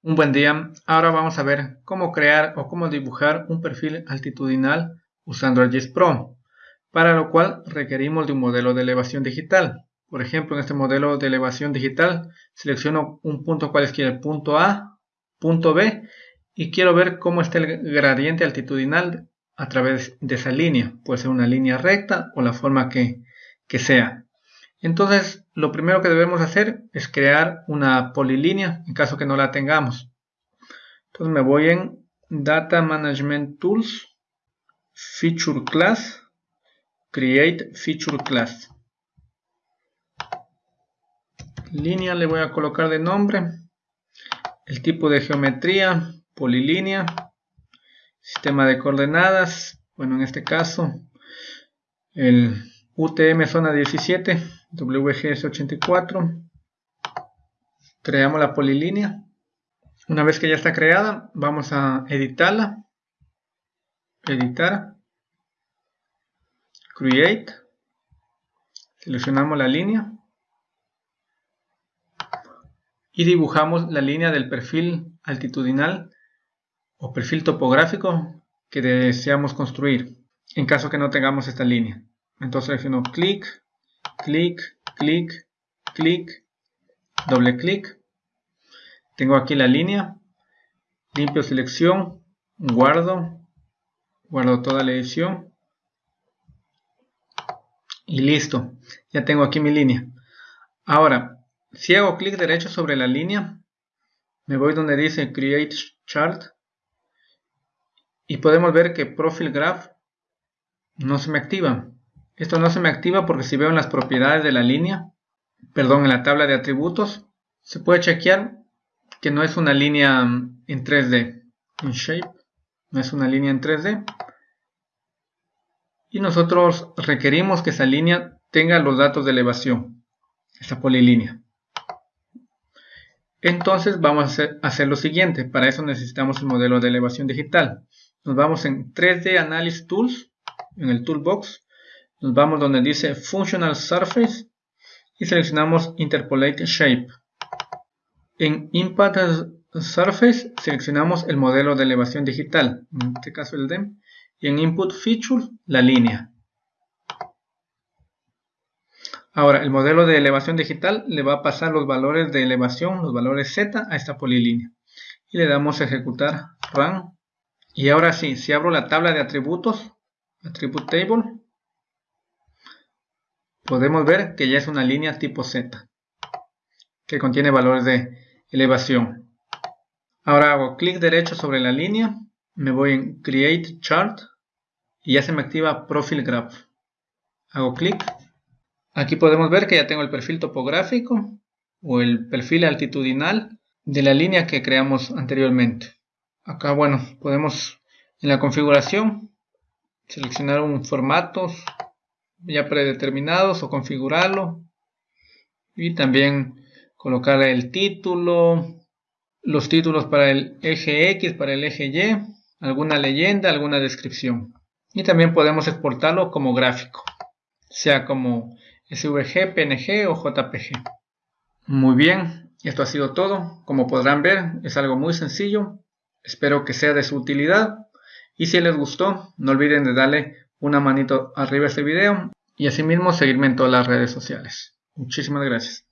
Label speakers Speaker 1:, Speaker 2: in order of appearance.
Speaker 1: Un buen día, ahora vamos a ver cómo crear o cómo dibujar un perfil altitudinal usando ArcGIS Pro, para lo cual requerimos de un modelo de elevación digital. Por ejemplo, en este modelo de elevación digital selecciono un punto cualesquiera, punto A, punto B, y quiero ver cómo está el gradiente altitudinal a través de esa línea. Puede ser una línea recta o la forma que, que sea. Entonces, lo primero que debemos hacer es crear una polilínea en caso que no la tengamos. Entonces me voy en Data Management Tools, Feature Class, Create Feature Class. Línea le voy a colocar de nombre, el tipo de geometría, polilínea, sistema de coordenadas, bueno en este caso el UTM zona 17, WGS84. Creamos la polilínea. Una vez que ya está creada, vamos a editarla. Editar. Create. Seleccionamos la línea. Y dibujamos la línea del perfil altitudinal o perfil topográfico que deseamos construir en caso que no tengamos esta línea. Entonces selecciono clic, clic, clic, clic, doble clic. Tengo aquí la línea, limpio selección, guardo, guardo toda la edición y listo. Ya tengo aquí mi línea. Ahora, si hago clic derecho sobre la línea, me voy donde dice Create Chart y podemos ver que Profile Graph no se me activa. Esto no se me activa porque si veo en las propiedades de la línea, perdón, en la tabla de atributos, se puede chequear que no es una línea mm, en 3D, en Shape, no es una línea en 3D. Y nosotros requerimos que esa línea tenga los datos de elevación, esta polilínea. Entonces vamos a hacer, hacer, lo siguiente, para eso necesitamos el modelo de elevación digital. Nos vamos en 3D Analysis Tools, en el Toolbox, nos vamos donde dice Functional Surface y seleccionamos Interpolate Shape. En Impact Surface seleccionamos el modelo de elevación digital, en este caso el DEM, y en Input Feature la línea. Ahora, el modelo de elevación digital le va a pasar los valores de elevación, los valores Z a esta polilínea. Y le damos a ejecutar Run. Y ahora sí, si abro la tabla de atributos, Attribute Table, podemos ver que ya es una línea tipo Z que contiene valores de elevación. Ahora hago clic derecho sobre la línea, me voy en Create Chart y ya se me activa Profile Graph. Hago clic. Aquí podemos ver que ya tengo el perfil topográfico o el perfil altitudinal de la línea que creamos anteriormente. Acá, bueno, podemos en la configuración seleccionar un formato ya predeterminados o configurarlo. Y también colocar el título los títulos para el eje X, para el eje Y alguna leyenda, alguna descripción. Y también podemos exportarlo como gráfico sea como SVG, PNG o JPG muy bien, esto ha sido todo. Como podrán ver es algo muy sencillo. Espero que sea de su utilidad. Y si les gustó no olviden de darle una manito arriba a este video y asimismo seguirme en todas las redes sociales. Muchísimas gracias.